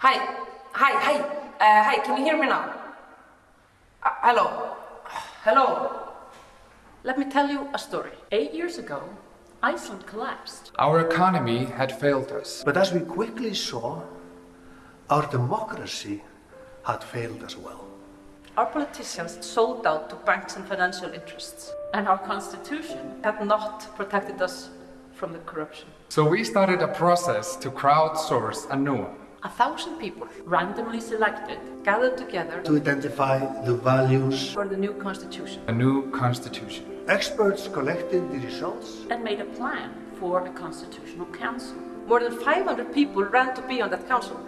Hi, hi, hi, uh, hi, can you hear me now? Uh, hello, hello. Let me tell you a story. Eight years ago, Iceland collapsed. Our economy had failed us. But as we quickly saw, our democracy had failed as well. Our politicians sold out to banks and financial interests, and our constitution had not protected us from the corruption. So we started a process to crowdsource a new one. A thousand people, randomly selected, gathered together To identify the values, for the new constitution A new constitution. experts collected the results. and made a plan for a constitutional council. More than 500 people ran to be on that council.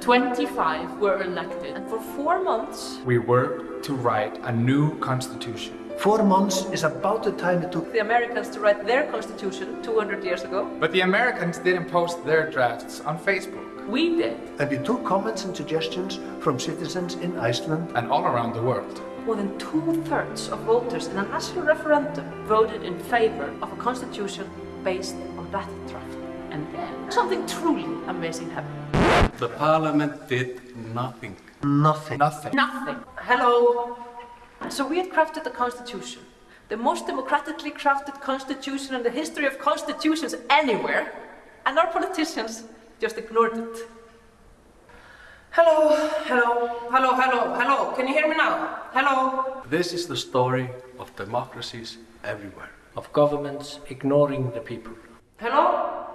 25 were elected, and for four months, We worked to write a new constitution. Four months is about the time it took the Americans to write their constitution 200 years ago. But the Americans didn't post their drafts on Facebook We did. and we took comments and suggestions from citizens in Iceland. and all around the world. More than two-thirds of voters in a national referendum voted in favor of a constitution based on that draft. And then something truly amazing happened. The parliament did nothing. Nothing. Nothing. Nothing. Hello. So we had crafted the constitution, the most democratically crafted constitution in the history of constitutions anywhere, and our politicians just ignored it. Hello, hello, hello, hello, hello. Can you hear me now? Hello. This is the story of democracies everywhere. of governments ignoring the people. Hello?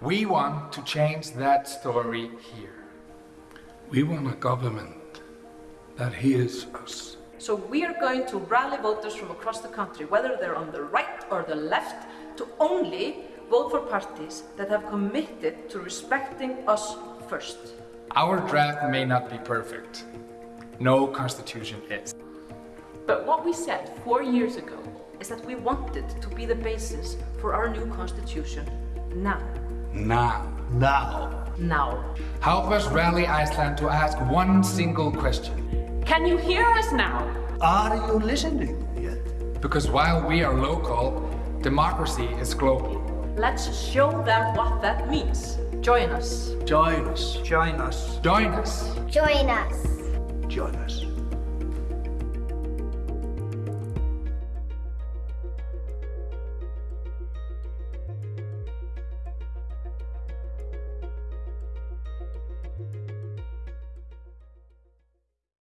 We want to change that story here. We want a government that hears us. So we are going to rally voters from across the country, whether they're on the right or the left, to only vote for parties that have committed to respecting us first. Our draft may not be perfect. No constitution is. But what we said four years ago is that we wanted to be the basis for our new constitution now. Now. Now. Now. Help us rally Iceland to ask one single question. Can you hear us now? Are you listening yet? Because while we are local, democracy is global. Let's show them what that means. Join us. Join us. Join us. Join us. Join us. Join us.